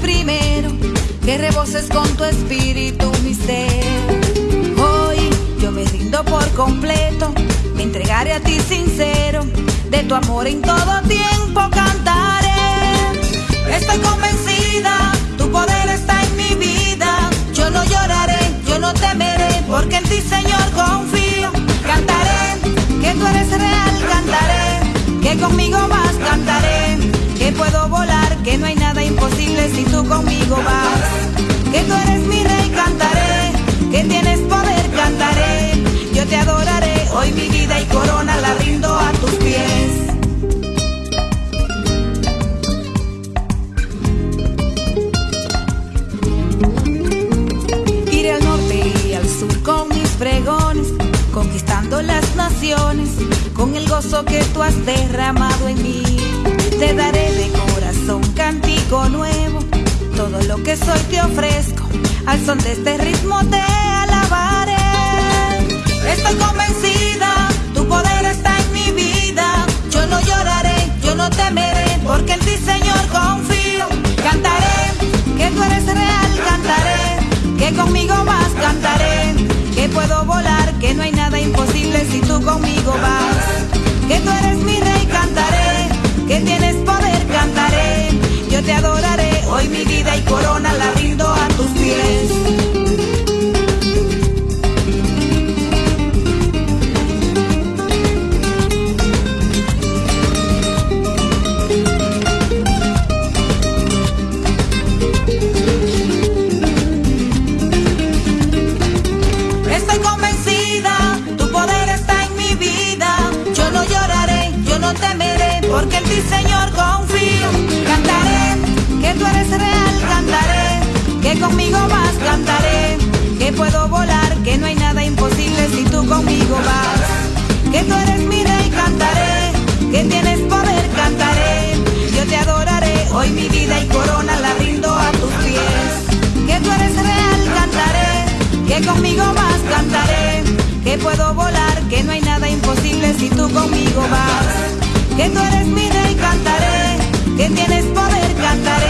primero, que reboses con tu espíritu mi ser. Hoy yo me rindo por completo, me entregaré a ti sincero, de tu amor en todo tiempo cantaré. Estoy convencida, tu poder está en mi vida, yo no lloraré, yo no temeré, porque en ti Señor confío. Cantaré, que tú eres real, cantaré, que conmigo vas, cantaré, que puedo volar, que no hay nada imposible si tú conmigo vas. Que tú eres mi rey, cantaré, que tienes poder, cantaré, yo te adoraré, hoy mi vida y corona la rindo a tus pies. Iré al norte y al sur con mis pregones, conquistando las naciones, con el gozo que tú has derramado en mí. Te daré de corazón cántico nuevo, todo lo que soy te ofrezco, al son de este ritmo te alabaré. Estoy convencida, tu poder está en mi vida, yo no lloraré, yo no temeré, porque en ti Señor confío. Cantaré, que tú eres real, cantaré, que conmigo vas, cantaré, que puedo volar, que no hay nada imposible si tú conmigo vas. Que tú eres mi rey, Señor, confío. Cantaré, que tú eres real, cantaré, que conmigo vas, cantaré, que puedo volar, que no hay nada imposible si tú conmigo vas. Que tú eres mi rey, cantaré, que tienes poder, cantaré. Yo te adoraré, hoy mi vida y corona la rindo a tus pies. Que tú eres real, cantaré, que conmigo vas, cantaré, que puedo volar, que no hay nada imposible si tú conmigo vas. Que tú eres mi tienes poder, cantaré,